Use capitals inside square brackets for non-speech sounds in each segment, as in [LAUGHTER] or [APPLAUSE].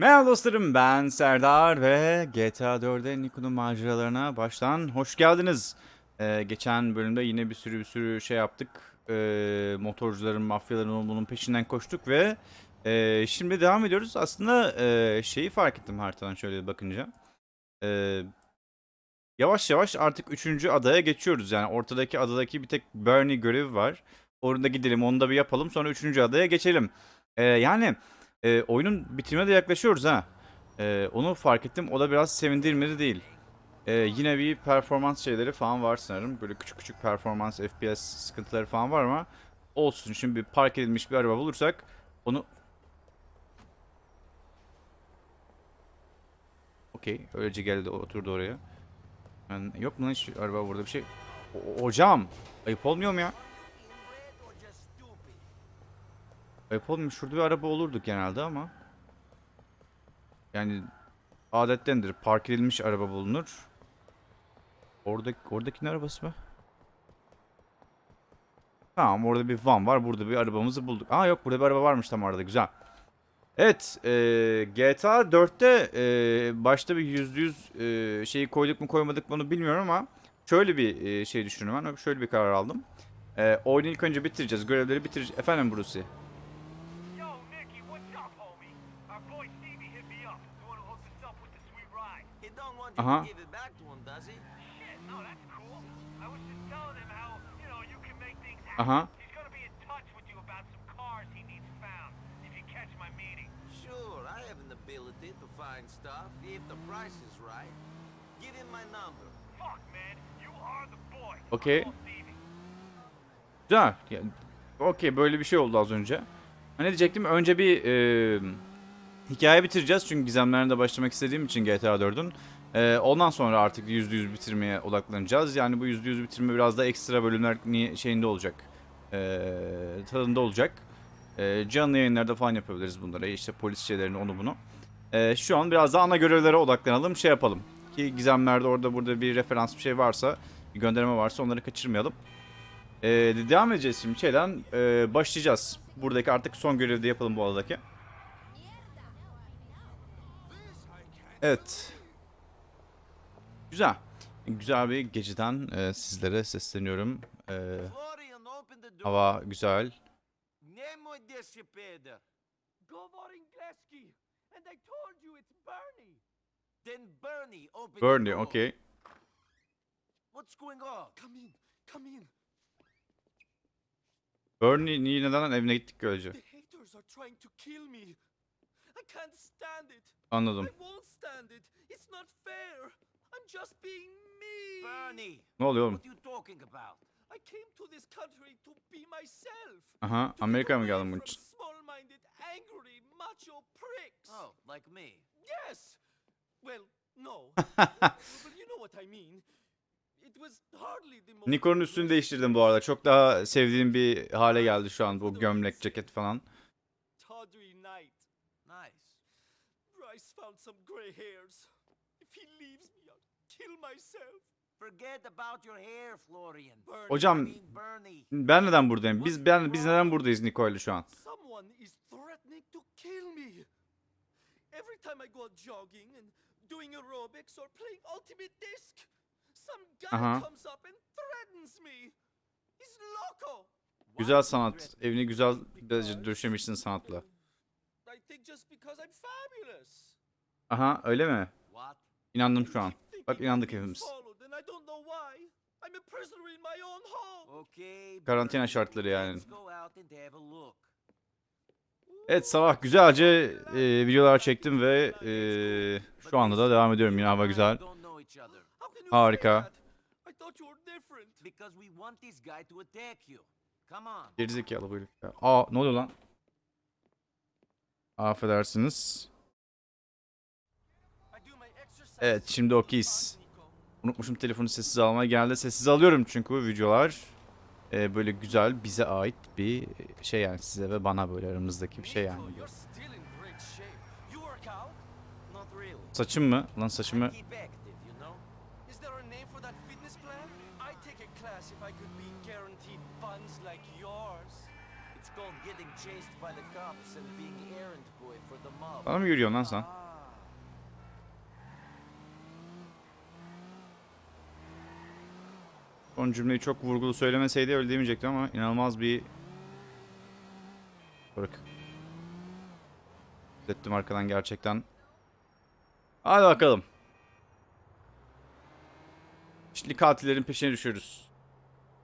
Merhaba dostlarım ben Serdar ve GTA 4'de Niko'nun maceralarına baştan hoş geldiniz. Ee, geçen bölümde yine bir sürü bir sürü şey yaptık. Ee, motorcuların, mafyaların bunun peşinden koştuk ve e, şimdi devam ediyoruz. Aslında e, şeyi fark ettim haritadan şöyle bakınca. Ee, yavaş yavaş artık 3. adaya geçiyoruz. Yani ortadaki adadaki bir tek Bernie görevi var. Orada gidelim onu da bir yapalım sonra 3. adaya geçelim. Ee, yani... E, oyunun bitimine de yaklaşıyoruz ha. E, onu fark ettim. O da biraz sevindirmedi değil. E, yine bir performans şeyleri falan var sanırım. Böyle küçük küçük performans, FPS sıkıntıları falan var ama olsun. Şimdi bir park edilmiş bir araba bulursak onu... Okey. Öylece geldi oturdu oraya. Yani yok mu lan hiç araba burada bir şey? O- hocam! Ayıp olmuyor mu ya? Olmuyor. Şurada bir araba olurduk genelde ama. Yani adettendir. Park edilmiş araba bulunur. Oradaki, oradakinin arabası mı? Tamam orada bir van var. Burada bir arabamızı bulduk. Aa yok burada bir araba varmış tam arada. Güzel. Evet. E, GTA 4'te e, başta bir yüzde yüz e, şeyi koyduk mu koymadık mı onu bilmiyorum ama şöyle bir e, şey düşündüm ben. Şöyle bir karar aldım. E, oyunu ilk önce bitireceğiz. Görevleri bitireceğiz. Efendim Brucey. An ability to find stuff if the price is right. Give him my number. Fuck, man, you are the boy. Okay. Güzel. Yani, Okey böyle bir şey oldu az önce. Ne diyecektim? Önce bir e, hikaye bitireceğiz. Çünkü gizemlerine de başlamak istediğim için GTA 4'ün. E, ondan sonra artık %100 bitirmeye odaklanacağız. Yani bu %100 bitirme biraz da ekstra bölümler şeyinde olacak. E, tadında olacak. E, canlı yayınlarda falan yapabiliriz bunları. İşte polis şeylerini onu bunu. E, şu an biraz da ana görevlere odaklanalım. Şey yapalım. Ki gizemlerde orada burada bir referans bir şey varsa, bir gönderme varsa onları kaçırmayalım. Ee, devam edeceğiz şimdi şeyden ee, başlayacağız. Buradaki artık son görevi de yapalım bu adadaki. Evet. Güzel. Güzel bir geceden ee, sizlere sesleniyorum. Door. hava güzel. Bernie. Okey. What's going on? Come in, come in. Bernie niye neden evine gittik böylece? The haters are trying to kill me. I can't stand it. Anladım. Just being me. Bernie, Ne oluyor oğlum? what are you talking about? I came to this country to be myself. Aha Amerika'ya mı away geldin bunun from için? Small-minded, angry, macho pricks. Oh, like me. Yes. Well, no. [LAUGHS] but you know what I mean. It was hardly the most Nikon'un üstünü değiştirdim bu arada. Çok daha sevdiğim bir hale geldi şu an bu gömlek, ceket falan. tawdry night. Nice. Bryce found some gray hairs. If he leaves me, I'll kill myself. Forget about your hair, Florian. Bernie, I Hocam ben neden buradayım? Biz ben biz neden buradayız Niko'yla şu an? Someone is threatening to kill me. Every time I go jogging and doing aerobics or playing Ultimate Disc, some guy Aha. comes up and threatens me. He's loco. Güzel sanat. Evini güzel döşemişsin sanatla. I think just because I'm fabulous. Aha öyle mi? What? İnandım şu an. Bak inandık hepimiz. Karantina şartları yani. Evet sabah güzelce e, videolar çektim ve e, şu anda da devam ediyorum. Yine hava güzel. Harika. Gerizekalı bu herif. Aa ne oluyor lan? Affedersiniz. I do my exercise. Evet şimdi okeyiz. Unutmuşum telefonu sessiz almaya geldi. Sessiz alıyorum çünkü bu videolar e, böyle güzel bize ait bir şey yani size ve bana böyle aramızdaki bir şey yani. Saçım mı? Lan saçımı I keep active, you know? Is there a name for that fitness plan? I'd take a class if I could be guaranteed funds like yours. It's It's called getting chased by the cops and being errand boy for the mob. Bana mı yürüyorsun lan sen? Son cümleyi çok vurgulu söylemeseydi öyle demeyecektim ama inanılmaz bir... Bırak. Hissettim arkadan gerçekten. Hadi bakalım. İşte katillerin peşine düşüyoruz.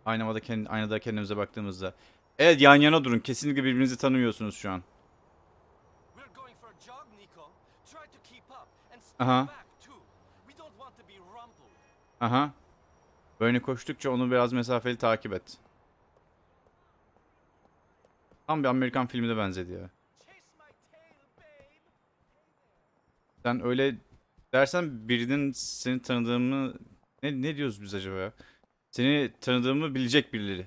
Aynada, kendi, aynada kendimize baktığımızda. Evet yan yana durun. Kesinlikle birbirinizi tanımıyorsunuz şu an. We're going for a jog, Nico. Try to keep up and stay back too. We don't want to be rumbled. Aha. Böyle koştukça onu biraz mesafeli takip et. Tam bir Amerikan filmine benzedi ya. Sen öyle dersen birinin seni tanıdığımı... Ne, ne diyoruz biz acaba ya? Seni tanıdığımı bilecek birileri.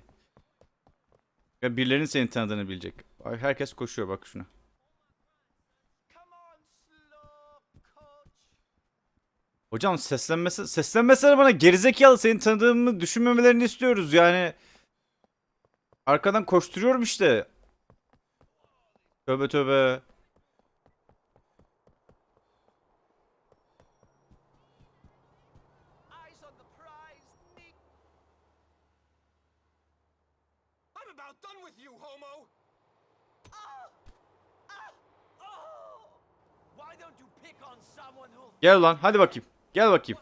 Ya birilerinin seni tanıdığını bilecek. Herkes koşuyor bak şuna. Come on, slow coach. Hocam seslenmesi, seslenmesene bana gerizekalı seni tanıdığımı düşünmemelerini istiyoruz yani. Arkadan koşturuyorum işte. Tövbe tövbe. Ah! Ah! Oh! Gel lan hadi bakayım. Gel bakayım.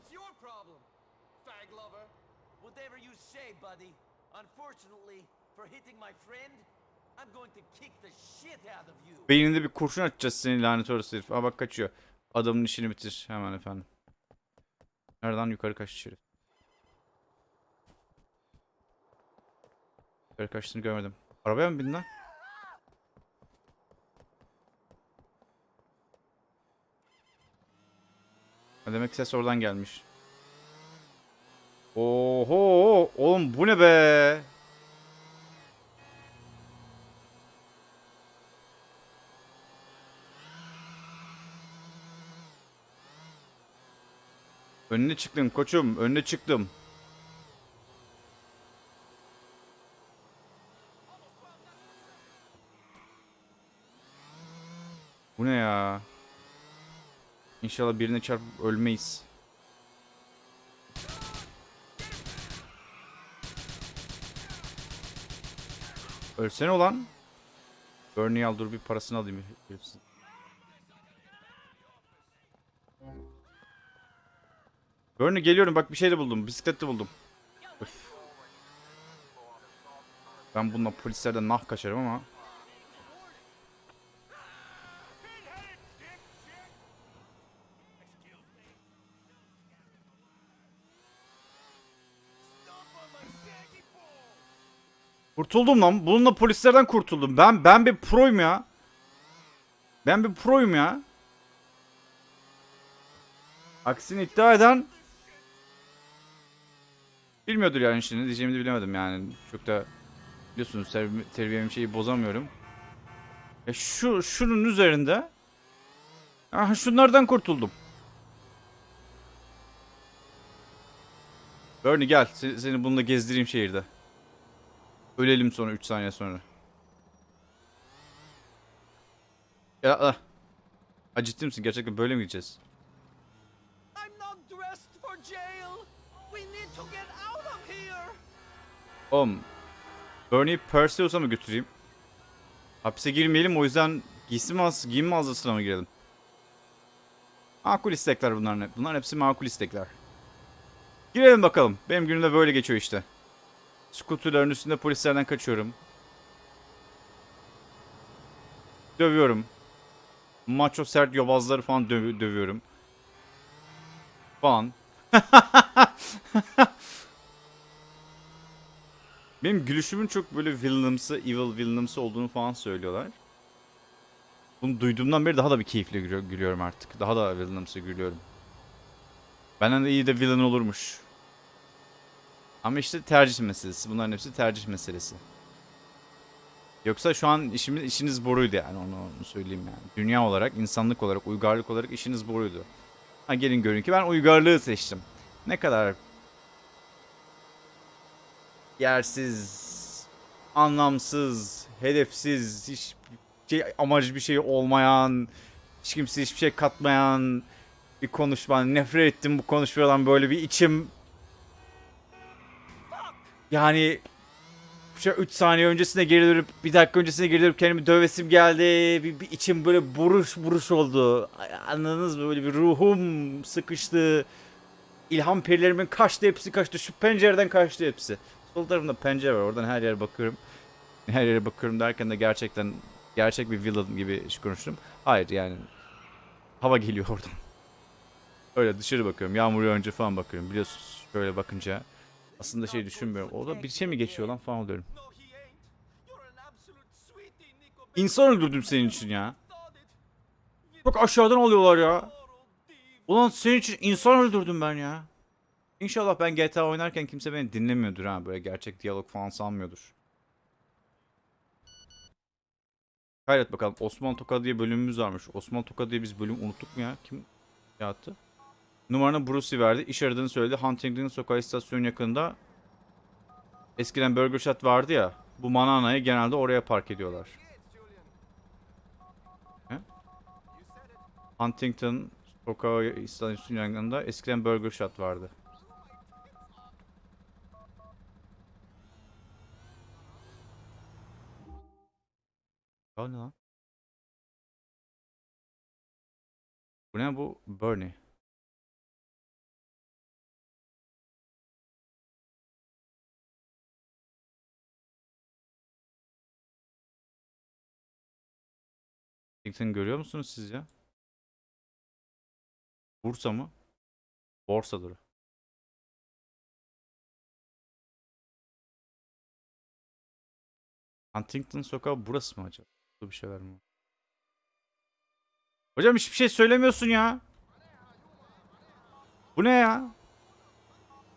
Beyninde bir kurşun atacağız seni lanet orası herif. Aa bak kaçıyor. Adamın işini bitir hemen efendim. Nereden yukarı kaçtı şerif. Yukarı kaçtığını görmedim. Arabaya mı bindin lan? Demek ses oradan gelmiş. Oho! Oğlum bu ne be? Önüne çıktım koçum. Önüne çıktım. Bu ne ya? İnşallah birine çarpıp ölmeyiz. Ölsene ulan. Bernie'yi al dur bir parasını alayım. herifsin. Bernie geliyorum bak bir şey de buldum. Bisiklet de buldum. Öf. Ben bununla polislerden nah kaçarım ama. Kurtuldum lan. Bununla polislerden kurtuldum. Ben ben bir proyum ya. Ben bir proyum ya. Aksini iddia eden bilmiyordur yani şimdi diyeceğimi de bilemedim yani. Çok da biliyorsunuz terbi terbiyem şeyi bozamıyorum. Ya şu şunun üzerinde Aha şunlardan kurtuldum. Bernie gel. Se- Seni bununla gezdireyim şehirde. Ölelim sonra 3 saniye sonra. Ya ah. Ha, ciddi misin? Gerçekten böyle mi gideceğiz? Oğlum. Bernie'yi Perseus'a mı götüreyim? Hapse girmeyelim o yüzden giysi mağazası, giyim mağazasına mı girelim? Makul istekler bunların hep. Bunların hepsi makul istekler. Girelim bakalım. Benim günüm de böyle geçiyor işte. Skuterların üstünde polislerden kaçıyorum. Dövüyorum. Macho sert yobazları falan döv- dövüyorum. Falan. [LAUGHS] Benim gülüşümün çok böyle villainımsı, evil villainımsı olduğunu falan söylüyorlar. Bunu duyduğumdan beri daha da bir keyifle gülüyor- gülüyorum artık. Daha da villainımsı gülüyorum. Benden de iyi de villain olurmuş. Ama işte tercih meselesi. Bunların hepsi tercih meselesi. Yoksa şu an işimiz işiniz boruydu yani onu, onu söyleyeyim yani. Dünya olarak, insanlık olarak, uygarlık olarak işiniz boruydu. Ha gelin görün ki ben uygarlığı seçtim. Ne kadar yersiz, anlamsız, hedefsiz, hiç şey, amacı bir şey olmayan, hiç kimse hiçbir şey katmayan bir konuşma. Nefret ettim bu konuşmadan böyle bir içim yani şu 3 saniye öncesine geri dönüp bir dakika öncesine geri dönüp kendimi dövesim geldi. Bir, bir içim böyle buruş buruş oldu. Anladınız mı? Böyle bir ruhum sıkıştı. İlham perilerimin kaçtı hepsi kaçtı. Şu pencereden kaçtı hepsi. Sol tarafımda pencere var. Oradan her yere bakıyorum. Her yere bakıyorum derken de gerçekten gerçek bir villain gibi konuştum. Hayır yani hava geliyor oradan. Öyle dışarı bakıyorum. Yağmur yağınca falan bakıyorum. Biliyorsunuz şöyle bakınca aslında şey düşünmüyorum. Orada bir şey mi geçiyor lan falan Nico. İnsan öldürdüm senin için ya. Bak aşağıdan alıyorlar ya. Ulan senin için insan öldürdüm ben ya. İnşallah ben GTA oynarken kimse beni dinlemiyordur ha. Böyle gerçek diyalog falan sanmıyordur. Kaydet bakalım. Osman Toka diye bölümümüz varmış. Osman Toka diye biz bölüm unuttuk mu ya? Kim yaptı? Numaranı Brucey verdi. İş aradığını söyledi. Huntington Sokağı istasyonu yakında. Eskiden Burger Shot vardı ya. Bu Manana'yı genelde oraya park ediyorlar. Huntington Sokağı istasyonu yakında eskiden Burger Shot vardı. Ne lan? Bu ne bu? Bernie. Huntington görüyor musunuz siz ya? Bursa mı? Borsadır. Huntington sokağı burası mı acaba? Burada bir şeyler mi? Hocam hiçbir şey söylemiyorsun ya. Bu ne ya?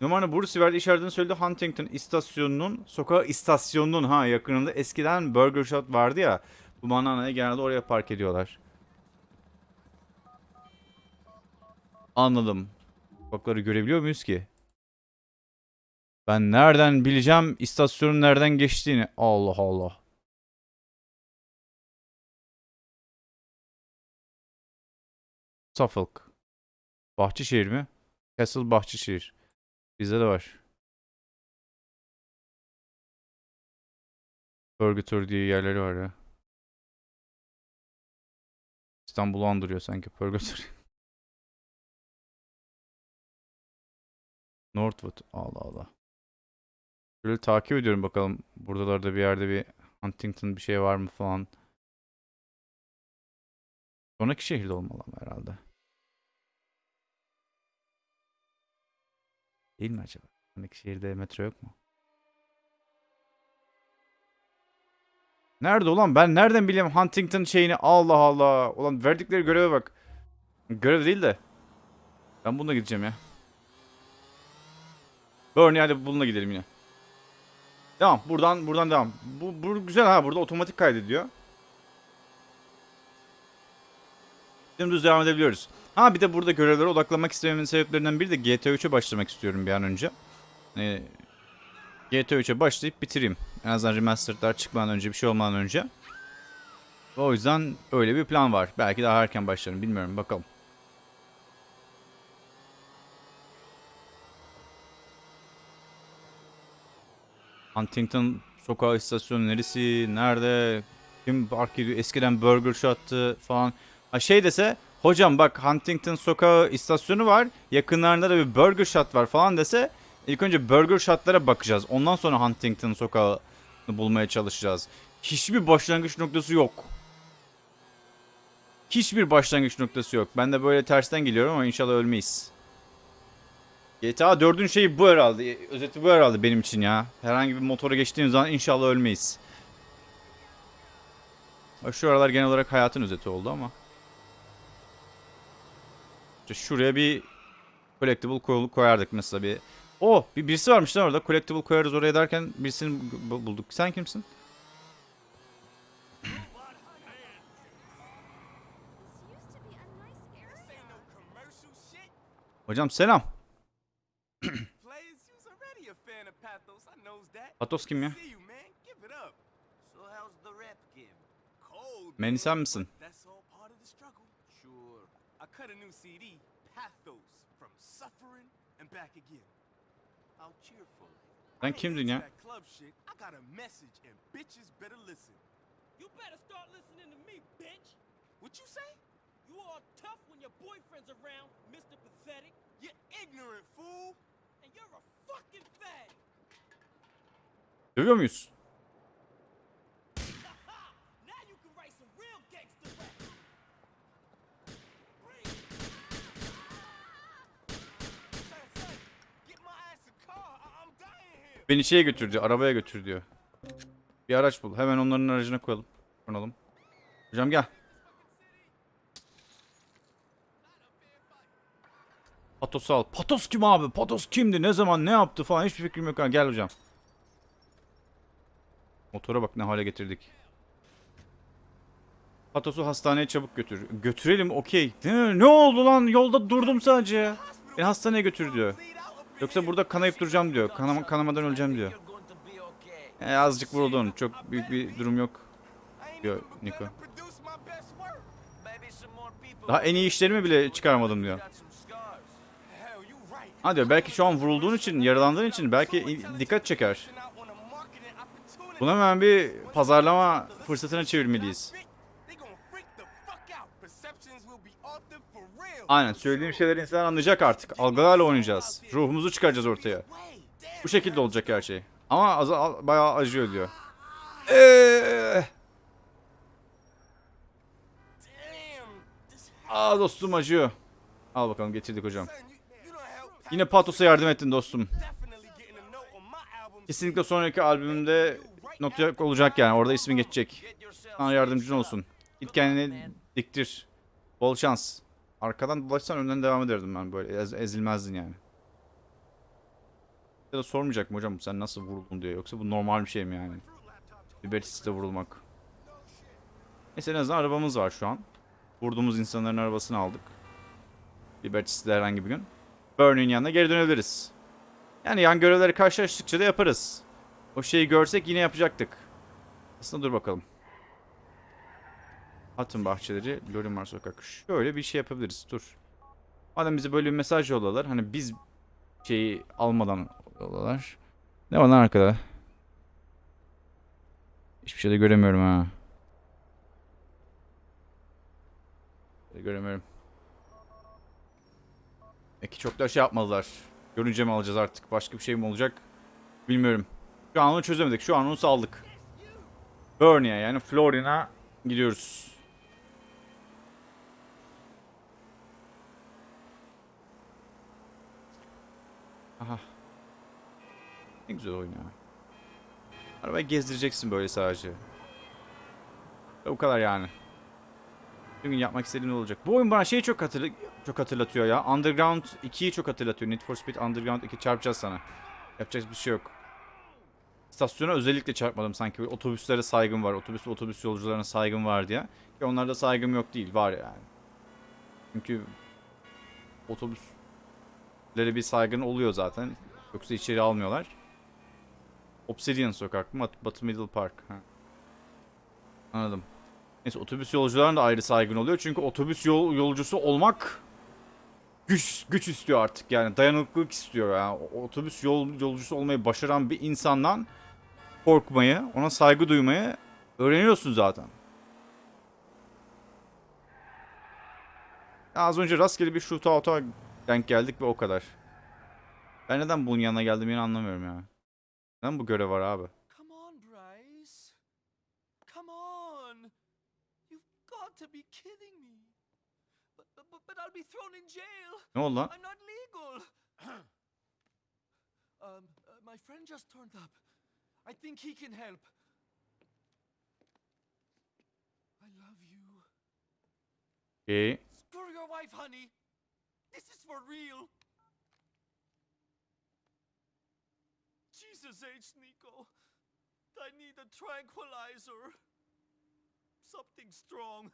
Numaranı Bursa verdi işaretini söyledi Huntington istasyonunun sokağı istasyonunun ha yakınında eskiden Burger Shot vardı ya. Bu mananayı genelde oraya park ediyorlar. Anladım. Sokakları görebiliyor muyuz ki? Ben nereden bileceğim istasyonun nereden geçtiğini? Allah Allah. Suffolk. Bahçeşehir mi? Castle Bahçeşehir. Bizde de var. Purgatory diye yerleri var ya. İstanbul'u andırıyor sanki Purgatory. [LAUGHS] Northwood. Allah Allah. Böyle takip ediyorum bakalım. Buradalarda bir yerde bir Huntington bir şey var mı falan. Sonraki şehirde olmalı ama herhalde. Değil mi acaba? Sonraki şehirde metro yok mu? Nerede ulan? Ben nereden bileyim Huntington şeyini? Allah Allah. Ulan verdikleri göreve bak. Görev değil de. Ben bununla gideceğim ya. Bernie hadi bununla gidelim yine. Devam. Buradan buradan devam. Bu, bu güzel ha. Burada otomatik kaydediyor. Dümdüz devam edebiliyoruz. Ha bir de burada görevlere odaklanmak istememin sebeplerinden biri de GTA 3'e başlamak istiyorum bir an önce. Ee, GTA 3'e başlayıp bitireyim. En azından remastered'lar çıkmadan önce bir şey olmadan önce. O yüzden öyle bir plan var. Belki daha erken başlarım bilmiyorum bakalım. Huntington sokağı istasyonu neresi? Nerede? Kim park ediyor? Eskiden Burger Shot'tı falan. Ha şey dese hocam bak Huntington sokağı istasyonu var. Yakınlarında da bir Burger Shot var falan dese ilk önce Burger Shot'lara bakacağız. Ondan sonra Huntington sokağı bulmaya çalışacağız. Hiçbir başlangıç noktası yok. Hiçbir başlangıç noktası yok. Ben de böyle tersten geliyorum ama inşallah ölmeyiz. GTA 4'ün şeyi bu herhalde. Özeti bu herhalde benim için ya. Herhangi bir motora geçtiğimiz zaman inşallah ölmeyiz. Şu aralar genel olarak hayatın özeti oldu ama. İşte şuraya bir collectible koy- koyardık mesela bir. O bir birisi varmış lan orada. Collectible koyarız oraya derken birisini bu- bulduk. Sen kimsin? Hocam selam. [COUGHS] Patos kim ya? Manny man, sen misin? I cut a new CD, Pathos, from suffering and back again. How cheerful. Sen I ain't kimdin into ya? that club shit. I got a message and bitches better listen. You better start listening to me, bitch. What you say? You all tough when your boyfriend's around, Mr. Pathetic, You ignorant fool. and you're a fucking fag. Dövüyor muyuz? Beni şeye götür diyor. Arabaya götür diyor. Bir araç bul. Hemen onların aracına koyalım. Konalım. Hocam gel. Patos'u al. Patos kim abi? Patos kimdi? Ne zaman? Ne yaptı falan? Hiçbir fikrim yok. Gel hocam. Motora bak ne hale getirdik. Patos'u hastaneye çabuk götür. Götürelim okey. Ne, ne oldu lan? Yolda durdum sadece. Beni hastaneye götür diyor. Yoksa burada kanayıp duracağım diyor. Kanama, kanamadan öleceğim diyor. Okay. E, azıcık vuruldun. Çok büyük bir durum yok. More people. Daha en iyi işlerimi bile çıkarmadım diyor. Ha diyor belki şu an vurulduğun için, yaralandığın için belki dikkat çeker. Bunu hemen bir pazarlama fırsatına çevirmeliyiz. Aynen söylediğim şeyleri insan anlayacak artık. Algılarla oynayacağız. Ruhumuzu çıkaracağız ortaya. Bu şekilde olacak her şey. Ama az, al- bayağı acıyor diyor. Eee. Aa dostum acıyor. Al bakalım getirdik hocam. Yine Patos'a yardım ettin dostum. Kesinlikle sonraki albümümde not olacak yani. Orada ismi geçecek. Sana yardımcın olsun. Git kendini diktir. Bol şans. Arkadan dolaşsan önden devam ederdim ben böyle. Ez- ezilmezdin yani. Ya da sormayacak mı hocam sen nasıl vuruldun diye. Yoksa bu normal bir şey mi yani? Libertis'te vurulmak. Neyse en azından arabamız var şu an. Vurduğumuz insanların arabasını aldık. Libertis'te herhangi bir gün. Burn'ün yanına geri dönebiliriz. Yani yan görevleri karşılaştıkça da yaparız. O şeyi görsek yine yapacaktık. Aslında dur bakalım. Atın bahçeleri, Lorimar sokak. Şöyle bir şey yapabiliriz. Dur. Madem bize böyle bir mesaj yolladılar. Hani biz şeyi almadan yolladılar. Ne var lan arkada? Hiçbir şey de göremiyorum ha. Göremiyorum. Peki çok da şey yapmadılar. Görünce mi alacağız artık? Başka bir şey mi olacak? Bilmiyorum. Şu an onu çözemedik. Şu an onu saldık. Burn'e yani Florian'a gidiyoruz. Aha. Ne güzel oyun ya. Arabayı gezdireceksin böyle sadece. Ve O kadar yani. Bir gün yapmak istediğim ne olacak. Bu oyun bana şeyi çok hatırla çok hatırlatıyor ya. Underground 2'yi çok hatırlatıyor. Need for Speed Underground 2 çarpacağız sana. Yapacak bir şey yok. İstasyona özellikle çarpmadım sanki. Otobüslere saygım var. Otobüs otobüs yolcularına saygım var diye. Ki onlarda saygım yok değil. Var yani. Çünkü otobüslere bir saygın oluyor zaten. Yoksa içeri almıyorlar. Obsidian sokak mı? Batı Middle Park. Ha. Anladım. Neyse otobüs yolcularına da ayrı saygın oluyor. Çünkü otobüs yol, yolcusu olmak güç güç istiyor artık yani dayanıklılık istiyor yani otobüs yol yolcusu olmayı başaran bir insandan korkmayı, ona saygı duymayı öğreniyorsun zaten. Az önce rastgele bir shootout'a denk geldik ve o kadar. Ben neden bunun yanına geldim yine anlamıyorum ya. Neden bu görev var abi? Come on, Bryce. Come on. You've got to be kidding me. But, but, but, I'll be thrown in jail. Ne oldu lan? I'm not legal. [CLEARS THROAT] um, uh, my friend just turned up. I think he can help. I love you. Okey. Screw your wife, honey. This is for real. Jesus H, Nico. I need a tranquilizer. Something strong.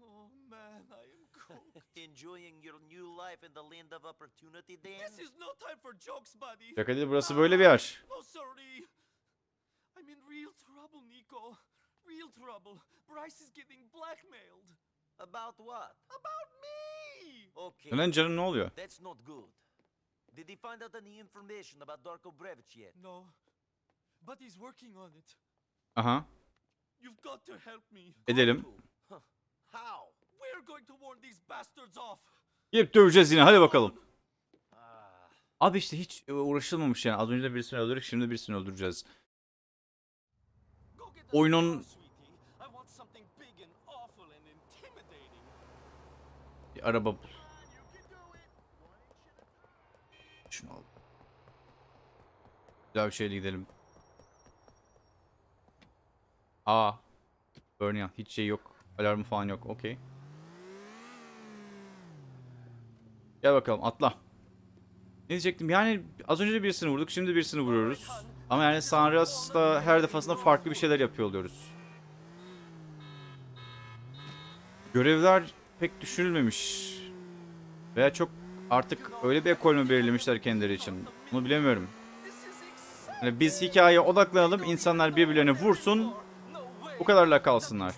Oh man, I am cooked. [LAUGHS] Enjoying your new life in the land of opportunity, Dan? this is no time for jokes, buddy. Şaka değil burası böyle bir yer. No, sorry. I'm in real trouble, Nico. real trouble. Bryce is getting blackmailed. About what? About me! Okay. Canım ne oluyor? That's not good. Did he find out any information about Darko Brevic yet? No, but he's working on it. Aha. You've got to help me. Edelim. How? We're going to warn these bastards off. Gidip döveceğiz yine hadi bakalım. Ah, Abi işte hiç e, uğraşılmamış yani. Az önce de birisini öldürdük şimdi birisini öldüreceğiz. Oyunun- star, sweetie. I want something big and awful and intimidating. Bir araba bul. Şunu al. Güzel bir şeyle gidelim. Aa. Burnia. Hiç şey yok. Alarmı falan yok. Okey. Gel bakalım atla. Ne diyecektim? Yani az önce birisini vurduk. Şimdi birisini vuruyoruz. Ama yani Sanrias'ta her defasında farklı bir şeyler yapıyor oluyoruz. Görevler pek düşünülmemiş. Veya çok artık öyle bir ekol mü belirlemişler kendileri için. Bunu bilemiyorum. Yani biz hikayeye odaklanalım, insanlar birbirlerine vursun, bu kadarla kalsınlar.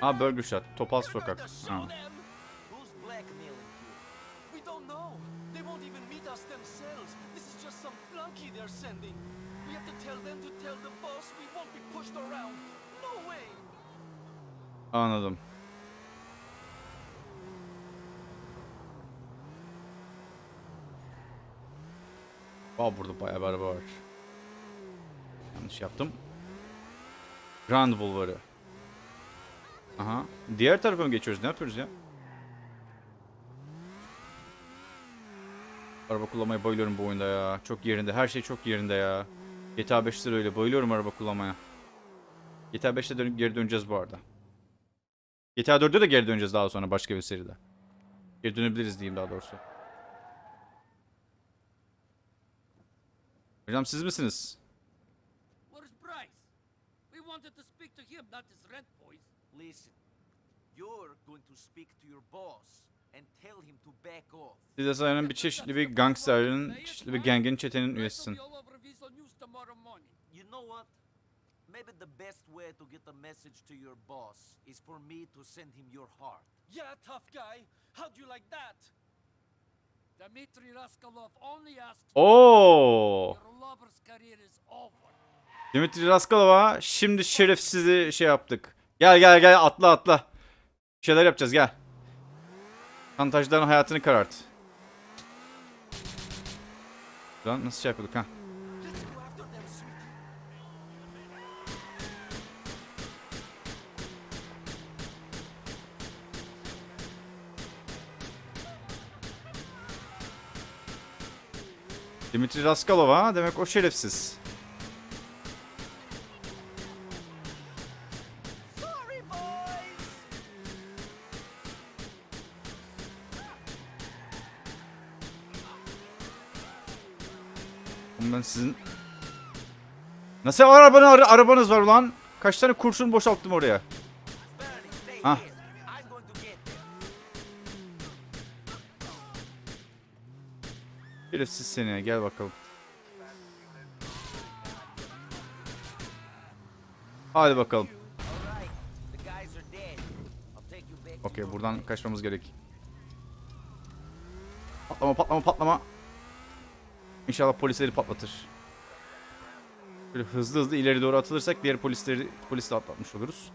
Ha? Burger Shot, Topaz We're going Sokak. Ha. they're sending. Anladım. Aa burada bayağı bir araba var. Yanlış yaptım. Grand Bulvarı. Aha. Diğer tarafa mı geçiyoruz? Ne yapıyoruz ya? Araba kullanmaya bayılıyorum bu oyunda ya. Çok yerinde. Her şey çok yerinde ya. GTA 5'te de öyle. Bayılıyorum araba kullanmaya. GTA 5'te dönüp geri döneceğiz bu arada. GTA 4'e de geri döneceğiz daha sonra başka bir seride. Geri dönebiliriz diyeyim daha doğrusu. Hocam siz misiniz? Where's Bryce? We wanted to speak to him, not his rent boys. Listen, you're going to speak to your boss and tell him to back off. Siz de sanırım bir çeşitli bir gangsterin, çeşitli bir gangin çetenin üyesisin. Tomorrow morning. You know what? Maybe the best way to get a message to your boss is for me to send him your heart. Yeah, tough guy. How'd you like that? Dmitry Raskolov only asks Oo! your lover's career is over. Dimitri Raskalova şimdi şerefsizi şey yaptık. Gel gel gel atla atla. Bir şeyler yapacağız gel. Şantajların hayatını karart. Lan nasıl şey yapıyorduk ha? Dimitri Raskalova demek o şerefsiz. Ben sizin... Nasıl arabanı, ara- arabanız var ulan? Kaç tane kurşun boşalttım oraya? Bernie, Şerefsiz seni gel bakalım. Hadi bakalım. Okey buradan kaçmamız gerek. Patlama patlama patlama. İnşallah polisleri patlatır. Böyle hızlı hızlı ileri doğru atılırsak diğer polisleri polis de atlatmış oluruz.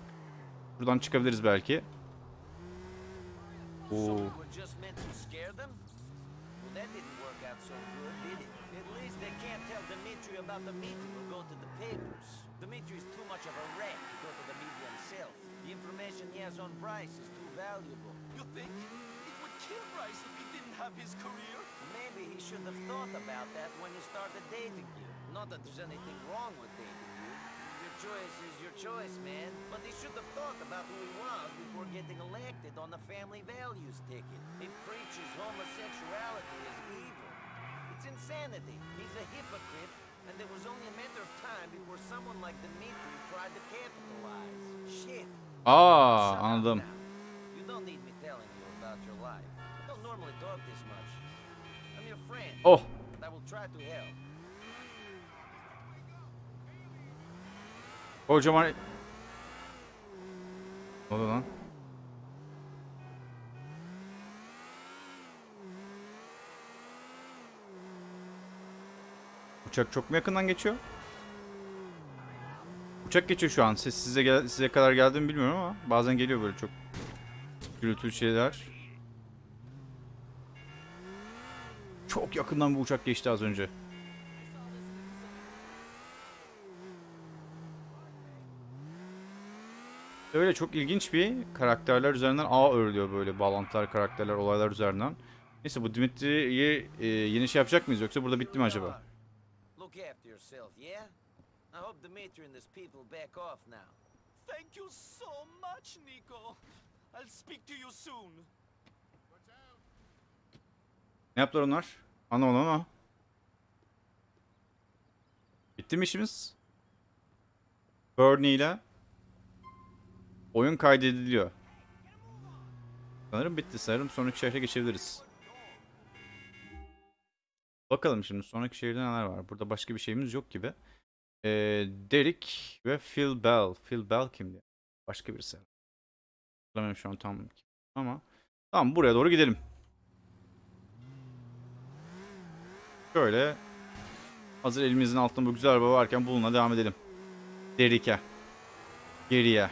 Buradan çıkabiliriz belki. Oo. Dimitri about the meeting or go to the papers. Dimitri's too much of a wreck to go to the media himself. The information he has on Bryce is too valuable. You think it would kill Bryce if he didn't have his career? Maybe he should have thought about that when he started dating you. Not that there's anything wrong with dating you. Your choice is your choice, man. But he should have thought about who he was before getting elected on the family values ticket. He preaches homosexuality is evil. It's insanity. He's a hypocrite, and it was only a matter of time before someone like Dmitri tried to capitalize. Shit. Aa Shut up anladım. now. You don't need me telling you about your life. I don't normally talk this much. I'm your friend. Oh I will I'll try to help. Kocaman... Ne oldu lan? Uçak çok mu yakından geçiyor? Uçak geçiyor şu an. Ses size gel size kadar geldi mi bilmiyorum ama bazen geliyor böyle çok gürültülü şeyler. Çok yakından bir uçak geçti az önce. Öyle çok ilginç bir karakterler üzerinden ağ örülüyor böyle bağlantılar, karakterler, olaylar üzerinden. Neyse bu Dimitri'yi e, yeni şey yapacak mıyız yoksa burada bitti mi acaba? Look after yourself, yeah? I hope Dimitri and his people back off now. Thank you so much, Nico. I'll speak to you soon. Ne yaptılar onlar? Anlamadım ama. Bitti mi işimiz? Bernie ile oyun kaydediliyor. Sanırım bitti. Sanırım sonraki şehre geçebiliriz. Bakalım şimdi sonraki şehirde neler var. Burada başka bir şeyimiz yok gibi. Ee, Derek ve Phil Bell. Phil Bell kimdi? Başka birisi. Hatırlamıyorum şu an tam ama. Tamam buraya doğru gidelim. Şöyle hazır elimizin altında bu güzel araba varken bununla devam edelim. Derek'e. Geriye.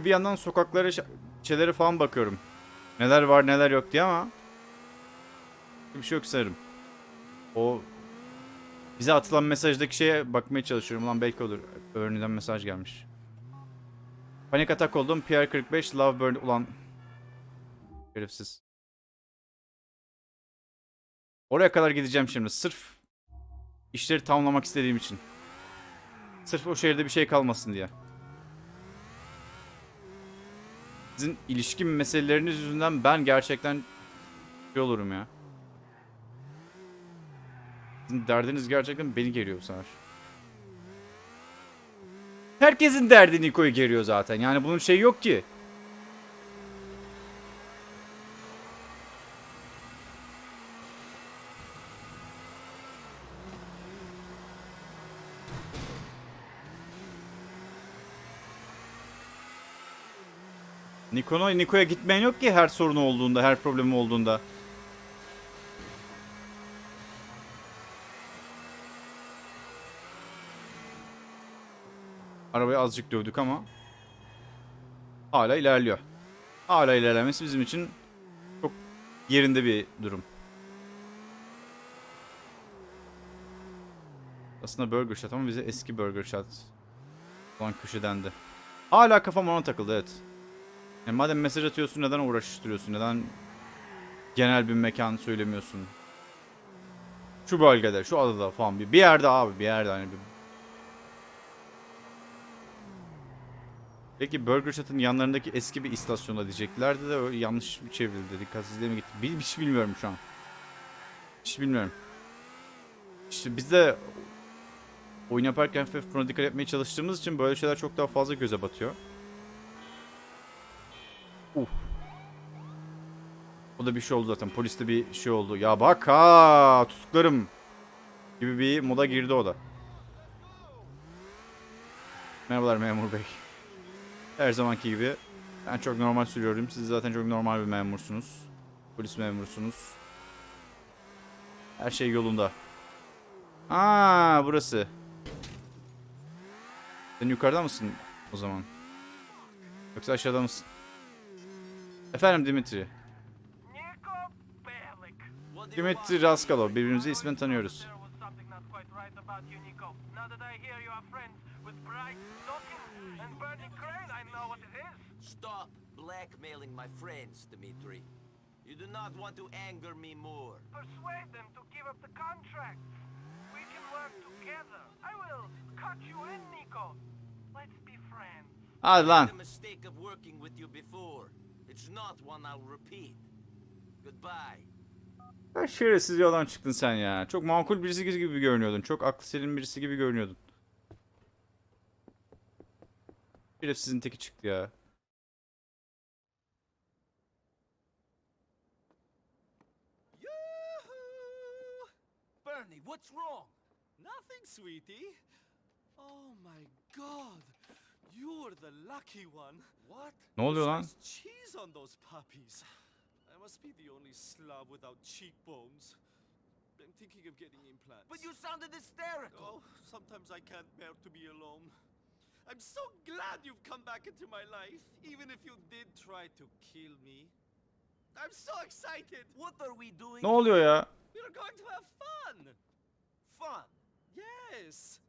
Ve bir yandan sokaklara şeylere falan bakıyorum. Neler var neler yok diye ama bir şey yok sanırım. O bize atılan mesajdaki şeye bakmaya çalışıyorum. Lan belki olur. Örneğin mesaj gelmiş. Panik atak oldum. PR45 Love Burn ulan herifsiz. Oraya kadar gideceğim şimdi. Sırf işleri tamamlamak istediğim için. Sırf o şehirde bir şey kalmasın diye. Sizin ilişki meseleleriniz yüzünden ben gerçekten şey olurum ya. Sizin derdiniz gerçekten beni geriyor bu. Herkesin derdi Niko'yu geriyor zaten. Yani bunun şeyi yok ki. Niko'na Niko'ya gitmeyen yok ki her sorunu olduğunda, her problemi olduğunda. Arabayı azıcık dövdük ama hala ilerliyor. Hala ilerlemesi bizim için çok yerinde bir durum. Aslında Burger Shot ama bize eski Burger Shot olan köşedendi. Hala kafam ona takıldı evet. Yani madem mesaj atıyorsun neden uğraştırıyorsun? Neden genel bir mekan söylemiyorsun? Şu bölgede, şu adada falan bir, bir yerde abi bir yerde hani bir... Peki Burger Shot'ın yanlarındaki eski bir istasyonda diyeceklerdi de öyle yanlış bir çevrildi. Dikkatsizliğe mi gitti? Bil, hiç bilmiyorum şu an. Hiç bilmiyorum. İşte biz de oyun yaparken hafif buna dikkat etmeye çalıştığımız için böyle şeyler çok daha fazla göze batıyor. Uh. O da bir şey oldu zaten. Poliste bir şey oldu. Ya bak ha tutuklarım gibi bir moda girdi o da. Merhabalar memur bey. Her zamanki gibi ben çok normal sürüyorum. Siz zaten çok normal bir memursunuz. Polis memursunuz. Her şey yolunda. Aa burası. Sen yukarıda mısın o zaman? Yoksa aşağıda mısın? Efendim Dimitri. Dimitri Raskalov. Birbirimizi ismen tanıyoruz. Stop blackmailing my friends, Dimitri. You do not want to anger me more. Persuade them to give up the contract. We can work together. I will cut you in, Nico. Let's be friends. Hadi made the mistake of working with you before. It's not one I'll repeat. Goodbye. Ya şerefsiz adam çıktın sen ya. Çok makul birisi gibi görünüyordun. Çok aklı selim birisi gibi görünüyordun. Şerefsizin teki çıktı ya. Bernie, what's wrong? Nothing, sweetie. Oh my god. You're the lucky one. What? Ne oluyor lan? Cheese on those puppies. I must be the only slob without cheekbones. I'm thinking of getting implants. But you sounded hysterical. Oh, sometimes I can't bear to be alone. I'm so glad you've come back into my life, even if you did try to kill me. I'm so excited. What are we doing? Ne oluyor ya? We're going to have fun. Fun. Yes.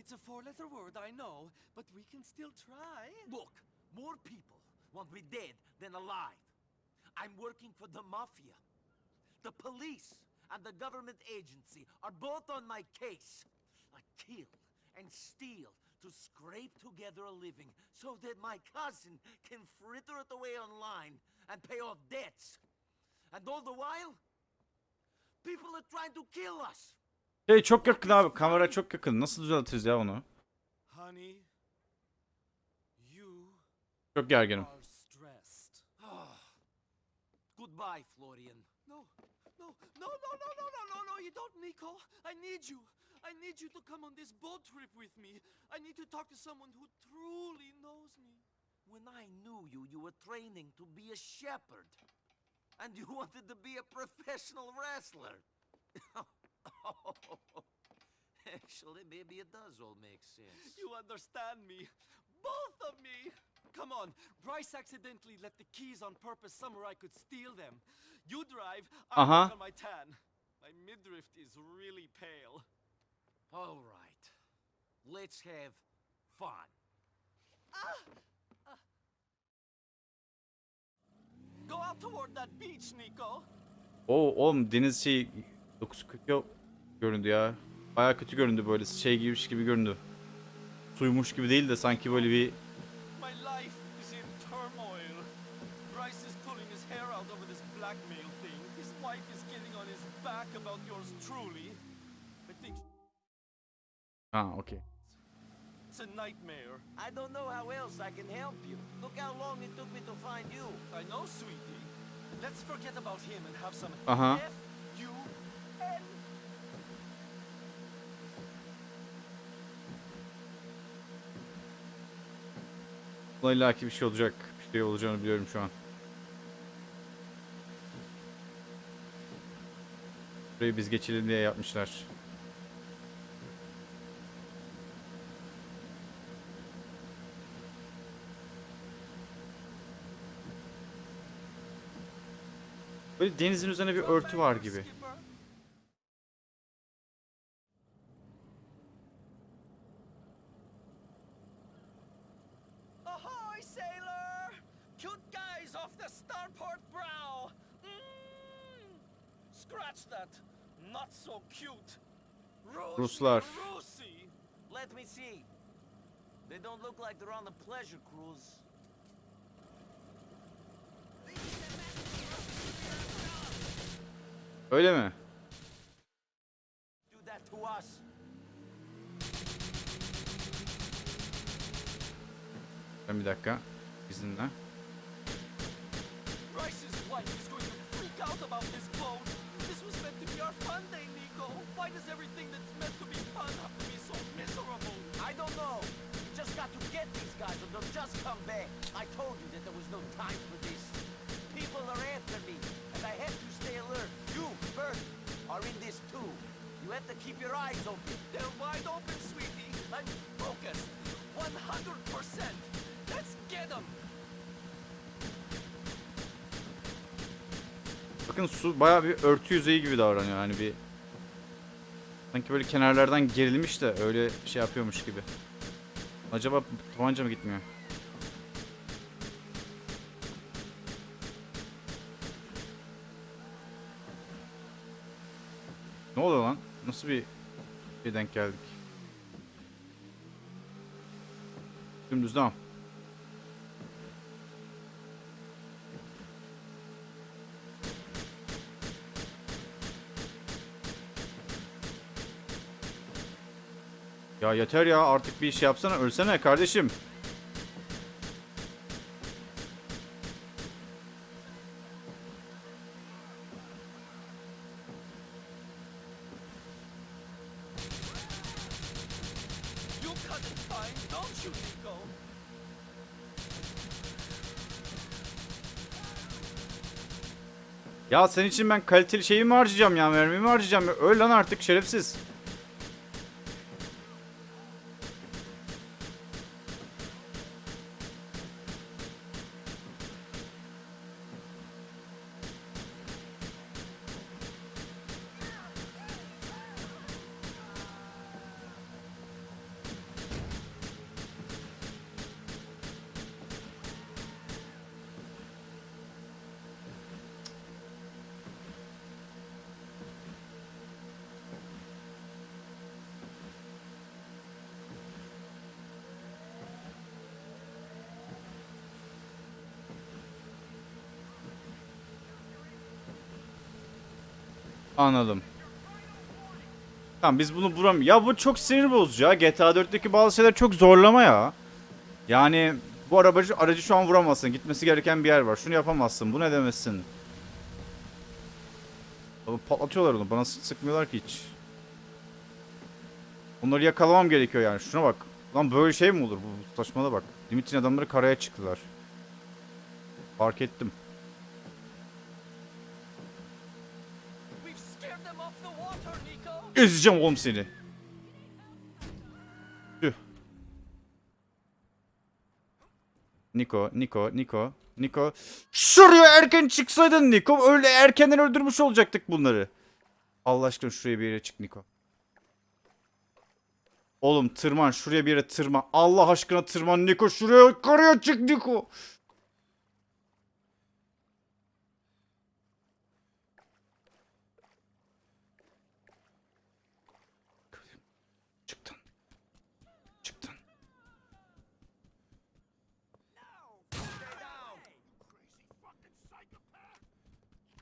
It's a four-letter word, I know, but we can still try. Look, more people want me dead than alive. I'm working for the mafia. The police and the government agency are both on my case. I kill and steal to scrape together a living so that my cousin can fritter it away online and pay off debts. And all the while, people are trying to kill us. Hey çok yakın abi. Kamera çok yakın. Nasıl düzeltiriz ya onu? Çok gerginim. [SIGHS] Goodbye, Florian. No, no, no, no, no, no, no, no, no, you don't, Nico. I need you. I need you to come on this boat trip with me. I need to talk to someone who truly knows me. When I knew you, you were training to be a shepherd. And you [LAUGHS] wanted to be a professional wrestler. [LAUGHS] [LAUGHS] Actually, maybe it does all make sense. You understand me. Both of me. Come on, Bryce accidentally left the keys on purpose somewhere I could steal them. You drive, I Uh-huh. on my tan. My midriff is really pale. All right. Let's have fun. Go out toward that beach, Nico. Oo oğlum deniz şey 940 göründü ya. Baya kötü göründü böyle şey gibiymiş gibi göründü. Suymuş gibi değil de sanki böyle bir ha okey. it's a nightmare. I don't know how else I can help you. Look how long it took me to find you. I know, sweetie. Let's forget about him and have some Aha. F U N. Buna illaki bir şey olacak. Bir şey olacağını biliyorum şu an. Burayı biz geçelim diye yapmışlar. Böyle denizin üzerine bir örtü var gibi. Skipper. Ahoy, sailor! Cute guys off the starport brow! Mm. Scratch that! Not so cute! Ruski Ruslar. Rusi! Let me see. They don't look like they're on a pleasure cruise. Öyle mi? Ben bir dakika. İzinle. Bryce's wife is going to freak out about this boat! This was meant to be our fun day, Nico! Why does everything that's meant to be fun have to be so miserable? I don't know. We just got to get these guys or they'll just come back. I told you that there was no time for this. People are after me, and I have to stay alert. You, Bert, are in this too. You have to keep your eyes open. They're wide open, sweetie. I'm focused. 100%. Let's get them. Bakın su bayağı bir örtü yüzeyi gibi davranıyor yani bir sanki böyle kenarlardan gerilmiş de öyle şey yapıyormuş gibi. Acaba tabanca mı gitmiyor? Ne oluyor lan? Nasıl bir bir denk geldik? Dümdüz devam. Yeter ya artık bir iş yapsana ölsene kardeşim. Ya senin için ben kaliteli şeyi mi harcayacağım ya mermi mi harcayacağım ya? Öl lan artık şerefsiz. Anladım. Tamam biz bunu vuram. Ya bu çok sinir bozucu ya. GTA 4'teki bazı şeyler çok zorlama ya. Yani bu arabacı aracı şu an vuramazsın. Gitmesi gereken bir yer var. Şunu yapamazsın. Bu ne demezsin. Abi patlatıyorlar onu. Bana sık sıkmıyorlar ki hiç. Onları yakalamam gerekiyor yani. Şuna bak. Lan böyle şey mi olur? Bu saçmalığa bak. Dimitrin adamları karaya çıktılar. Fark ettim. Ezeceğim oğlum seni. Tüh. Niko, Niko, Niko, Niko. Şuraya erken çıksaydın Niko. Öyle erkenden öldürmüş olacaktık bunları. Allah aşkına şuraya bir yere çık Niko. Oğlum tırman şuraya bir yere tırman. Allah aşkına tırman Niko. Şuraya yukarıya çık Niko.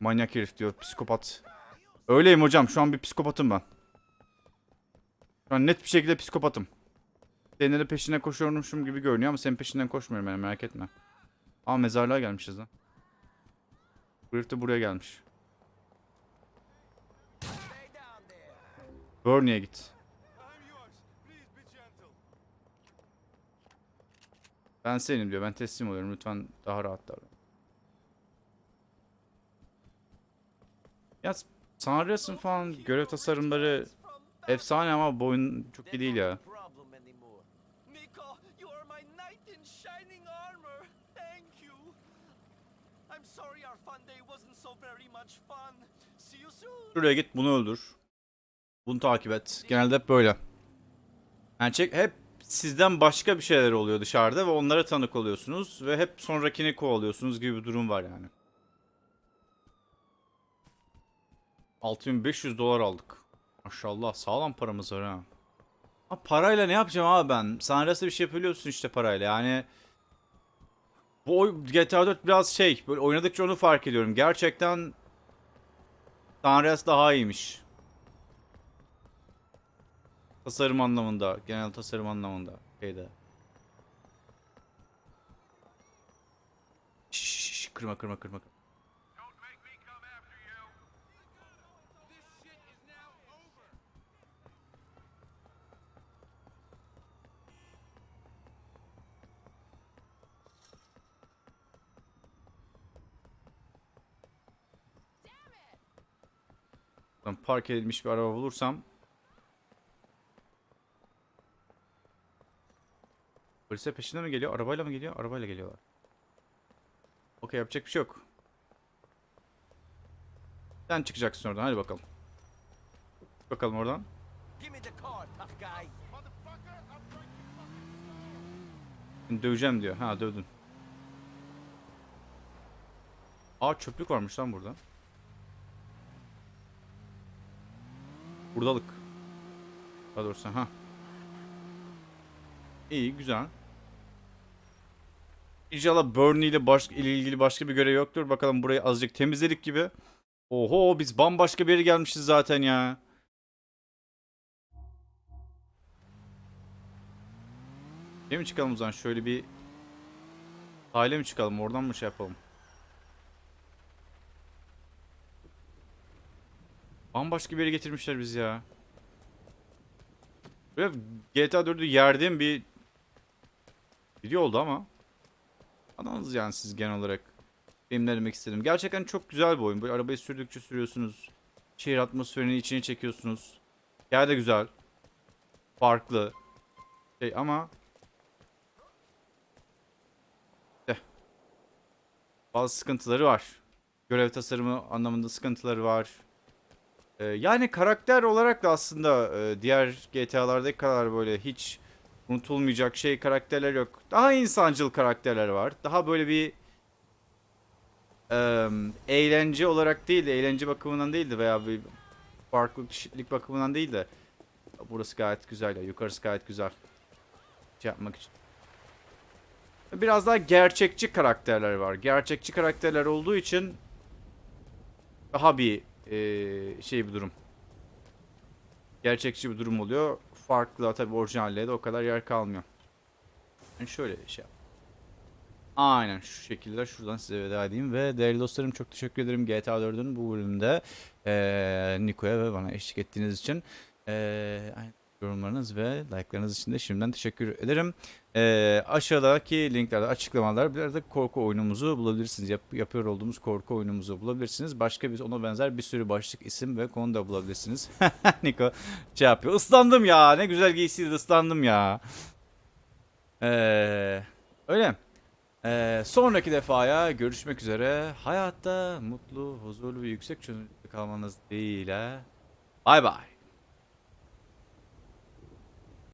Manyak herif diyor psikopat. Öyleyim hocam şu an bir psikopatım ben. Şu an net bir şekilde psikopatım. Senin de peşinden koşuyormuşum gibi görünüyor ama senin peşinden koşmuyorum yani merak etme. Aa mezarlığa gelmişiz lan. Bu herif de buraya gelmiş. Burney'e git. Ben senim diyor. Ben teslim oluyorum. Lütfen daha rahat davran. Ya Sanrias'ın falan görev tasarımları efsane ama bu oyun çok iyi değil ya. Şuraya git bunu öldür. Bunu takip et. Genelde hep böyle. Yani hep sizden başka bir şeyler oluyor dışarıda ve onlara tanık oluyorsunuz ve hep sonrakini kovalıyorsunuz gibi bir durum var yani. 6500 dolar aldık. Maşallah sağlam paramız var ha. Ha parayla ne yapacağım abi ben? Sanras'ta bir şey yapabiliyorsun işte parayla yani. Bu GTA 4 biraz şey böyle oynadıkça onu fark ediyorum. Gerçekten Sanrias daha iyiymiş. Tasarım anlamında, genel tasarım anlamında şeyde. Şş, şş, şş, kırma kırma kırma. Don't make me come after you. This shit is now over. Ben park edilmiş bir araba bulursam Polisler peşinden mi geliyor? Arabayla mı geliyor? Arabayla geliyorlar. Okey yapacak bir şey yok. Sen çıkacaksın oradan hadi bakalım. Bakalım oradan. Seni Döveceğim diyor. Ha dövdün. Aa çöplük varmış lan burada. Buradalık. Daha doğrusu ha. İyi güzel. İnşallah Burnley ile baş, ilgili başka bir görev yoktur. Bakalım burayı azıcık temizledik gibi. Oho biz bambaşka bir yere gelmişiz zaten ya. Değil mi çıkalım o zaman? Şöyle bir sahile mi çıkalım? Oradan mı şey yapalım? Bambaşka bir yere getirmişler bizi ya. Böyle GTA 4'ü yerdiğim bir video oldu ama. Adamız yani siz genel olarak. Benim ne demek istedim. Gerçekten çok güzel bir oyun. Böyle arabayı sürdükçe sürüyorsunuz. Şehir atmosferini içine çekiyorsunuz. Yer de güzel. Farklı. Şey ama Eh. bazı sıkıntıları var. Görev tasarımı anlamında sıkıntıları var. Ee, yani karakter olarak da aslında e, diğer GTA'lardaki kadar böyle hiç unutulmayacak şey karakterler yok. Daha insancıl karakterler var. Daha böyle bir eğlence olarak değil de eğlence bakımından değil de veya bir farklı kişilik bakımından değil de burası gayet güzel ya. Yukarısı gayet güzel. Şey yapmak için. Biraz daha gerçekçi karakterler var. Gerçekçi karakterler olduğu için daha bir eee, şey bir durum. Gerçekçi bir durum oluyor. Farklı tabii orijinalliğe de o kadar yer kalmıyor. Yani şöyle şey yap. Aynen şu şekilde şuradan size veda edeyim ve değerli dostlarım çok teşekkür ederim GTA 4'ün bu bölümünde eee Niko'ya ve bana eşlik ettiğiniz için. Eee aynen yorumlarınız ve like'larınız için de şimdiden teşekkür ederim. Eee, aşağıdaki linklerde açıklamalar bir arada korku oyunumuzu bulabilirsiniz. Yap- yapıyor olduğumuz korku oyunumuzu bulabilirsiniz. Başka bir ona benzer bir sürü başlık, isim ve konu da bulabilirsiniz. [LAUGHS] Niko şey yapıyor. Islandım ya. Ne güzel giysiydi ıslandım ya. Eee öyle. Eee, sonraki defaya görüşmek üzere. Hayatta mutlu, huzurlu ve yüksek çözünürlükte kalmanız dileğiyle. Bay bay.